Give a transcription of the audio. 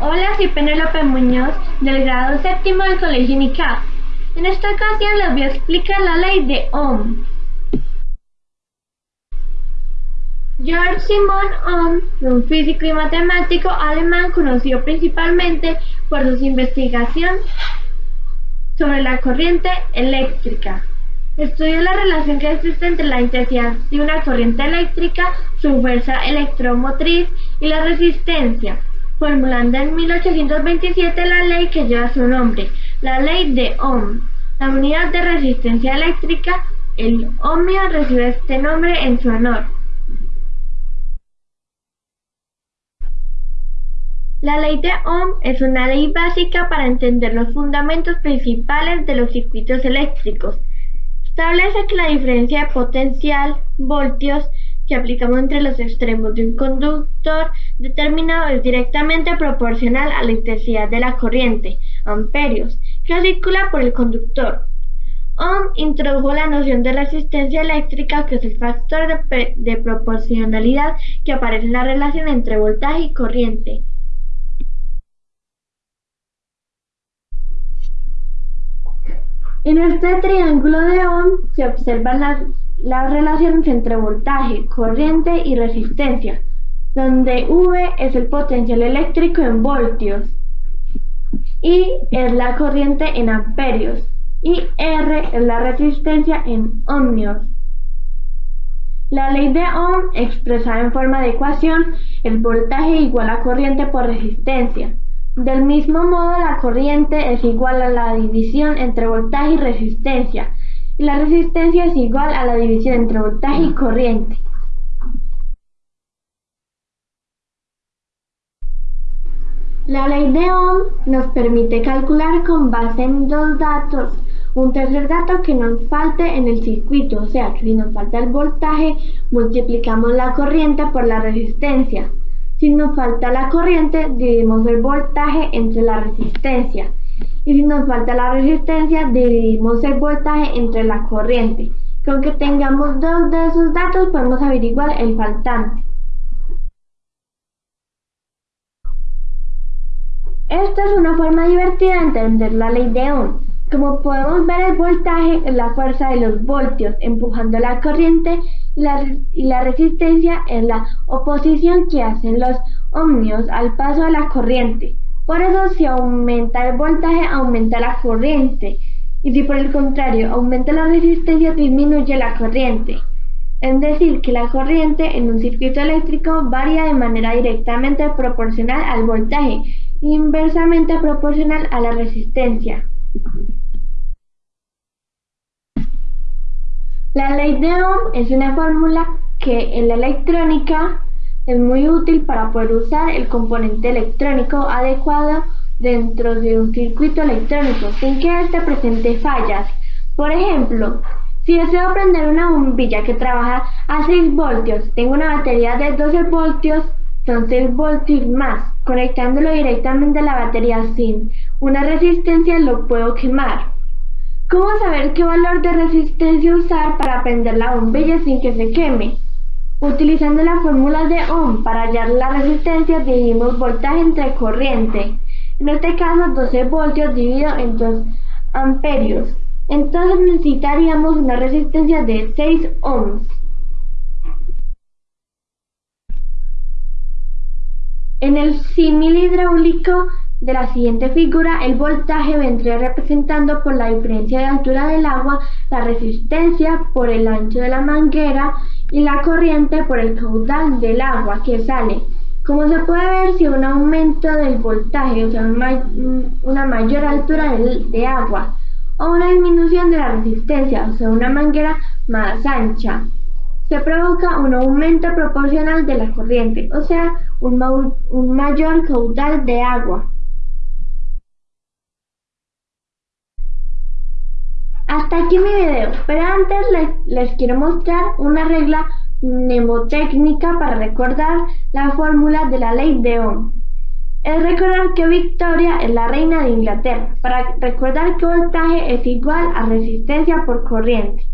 Hola, soy Penélope Muñoz, del grado séptimo del Colegio UNICAF. En esta ocasión les voy a explicar la ley de Ohm. Georg Simon Ohm un físico y matemático alemán conocido principalmente por sus investigaciones sobre la corriente eléctrica. Estudió la relación que existe entre la intensidad de una corriente eléctrica, su fuerza electromotriz y la resistencia, formulando en 1827 la ley que lleva su nombre, la ley de Ohm. La unidad de resistencia eléctrica, el ohmio, recibe este nombre en su honor. La ley de Ohm es una ley básica para entender los fundamentos principales de los circuitos eléctricos. Establece que la diferencia de potencial, voltios, que aplicamos entre los extremos de un conductor determinado es directamente proporcional a la intensidad de la corriente, amperios, que circula por el conductor. Ohm introdujo la noción de resistencia eléctrica, que es el factor de, de proporcionalidad que aparece en la relación entre voltaje y corriente. En este triángulo de Ohm se observan las, relaciones entre voltaje, corriente y resistencia, donde V es el potencial eléctrico en voltios, I es la corriente en amperios y R es la resistencia en ohmios. La ley de Ohm expresada en forma de ecuación es voltaje igual a corriente por resistencia. Del mismo modo, la corriente es igual a la división entre voltaje y resistencia, la resistencia es igual a la división entre voltaje y corriente. La ley de Ohm nos permite calcular con base en dos datos un tercer dato que nos falte en el circuito, o sea si nos falta el voltaje, multiplicamos la corriente por la resistencia. Si nos falta la corriente, dividimos el voltaje entre la resistencia. Y si nos falta la resistencia, dividimos el voltaje entre la corriente. Con que tengamos dos de esos datos, podemos averiguar el faltante. Esta es una forma divertida de entender la ley de Ohm. Como podemos ver, el voltaje es la fuerza de los voltios empujando la corriente y la, resistencia es la oposición que hacen los ohmios al paso de la corriente. Por eso si aumenta el voltaje, aumenta la corriente. Y si por el contrario aumenta la resistencia, disminuye la corriente. Es decir, que la corriente en un circuito eléctrico varía de manera directamente proporcional al voltaje inversamente proporcional a la resistencia. La ley de Ohm es una fórmula que en la electrónica es muy útil para poder usar el componente electrónico adecuado dentro de un circuito electrónico sin que éste presente fallas. Por ejemplo, si deseo prender una bombilla que trabaja a 6 voltios, tengo una batería de 12 voltios, son 6 voltios más. Conectándolo directamente a la batería sin una resistencia lo puedo quemar. ¿Cómo saber qué valor de resistencia usar para prender la bombilla sin que se queme? Utilizando la fórmula de Ohm para hallar la resistencia dividimos voltaje entre corriente. En este caso 12 voltios dividido en 2 amperios. Entonces necesitaríamos una resistencia de 6 ohms. En el símil hidráulico de la siguiente figura, el voltaje vendría representando por la diferencia de altura del agua, la resistencia por el ancho de la manguera y la corriente por el caudal del agua que sale. Como se puede ver, si un aumento del voltaje, o sea, una mayor altura de agua, o una disminución de la resistencia, o sea, una manguera más ancha, se provoca un aumento proporcional de la corriente, o sea, un mayor caudal de agua. Hasta aquí mi video, pero antes les, quiero mostrar una regla mnemotécnica para recordar la fórmula de la ley de Ohm. Es recordar que Victoria es la reina de Inglaterra, para recordar que voltaje es igual a resistencia por corriente.